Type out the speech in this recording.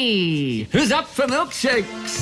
Hey, who's up for milkshakes?